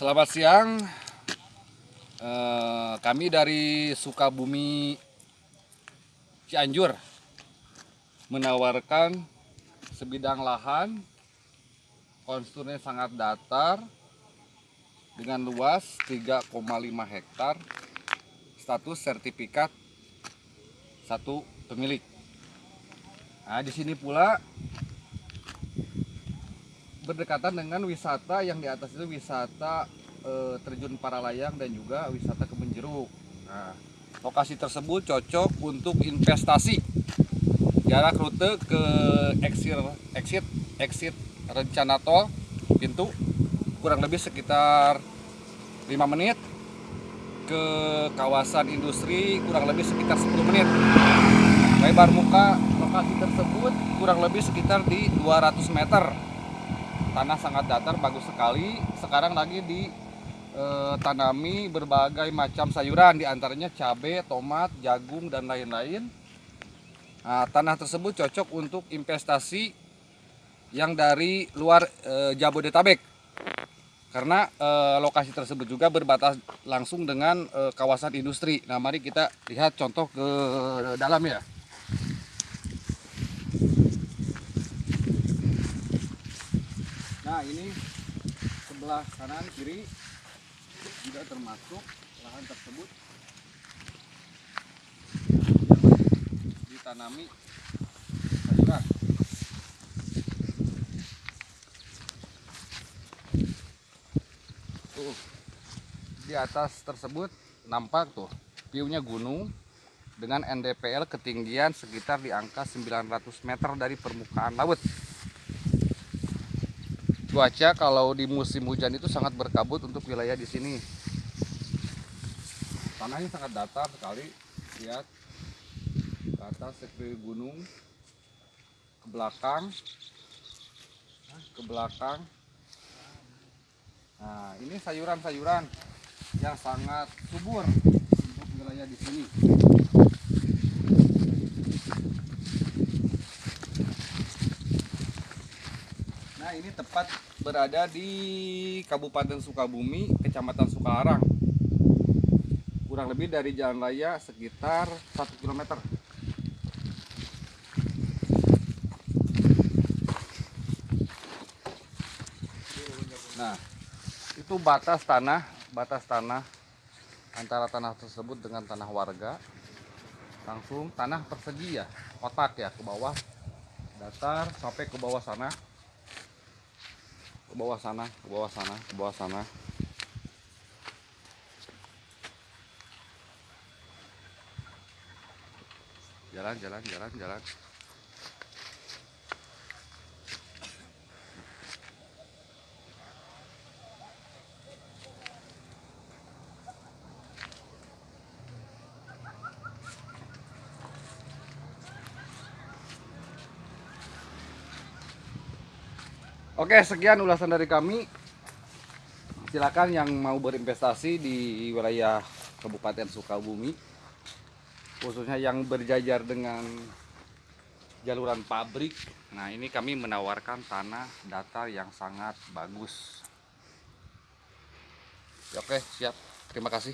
Selamat siang. Eh, kami dari Sukabumi Cianjur menawarkan sebidang lahan konturnya sangat datar dengan luas 3,5 hektar status sertifikat satu pemilik. Nah, di sini pula berdekatan dengan wisata yang di atas itu wisata eh, terjun Paralayang dan juga wisata kebun jeruk. Nah, lokasi tersebut cocok untuk investasi. Jarak rute ke exit exit exit rencana tol pintu kurang lebih sekitar 5 menit ke kawasan industri kurang lebih sekitar 10 menit. Lebar muka lokasi tersebut kurang lebih sekitar di 200 meter tanah sangat datar bagus sekali. Sekarang lagi ditanami berbagai macam sayuran di antaranya cabai tomat jagung dan lain-lain. Nah, tanah tersebut cocok untuk investasi yang dari luar e, Jabodetabek. Karena e, lokasi tersebut juga berbatas langsung dengan e, kawasan industri. Nah mari kita lihat contoh ke dalam ya Nah ini sebelah kanan kiri juga termasuk lahan tersebut ditanami sayuran. Tuh di atas tersebut nampak tuh viewnya gunung dengan NDPL ketinggian sekitar di angka 900 meter dari permukaan laut cuaca kalau di musim hujan itu sangat berkabut untuk wilayah di sini. Tanahnya sangat datar sekali, lihat ke atas gunung, ke belakang, ke belakang. Nah, ini sayuran-sayuran yang sangat subur untuk wilayah di sini. Nah ini tepat berada di Kabupaten Sukabumi, Kecamatan Sukalarang. Kurang lebih dari jalan raya sekitar 1 km. Nah, itu batas tanah, batas tanah antara tanah tersebut dengan tanah warga. Langsung tanah persegi ya, kotak ya ke bawah, datar sampai ke bawah sana ke bawah sana ke bawah sana ke bawah sana. Jalan jalan jalan jalan Oke, sekian ulasan dari kami. Silakan yang mau berinvestasi di wilayah Kabupaten Sukabumi, khususnya yang berjajar dengan jaluran pabrik. Nah, ini kami menawarkan tanah datar yang sangat bagus. Oke, siap. Terima kasih.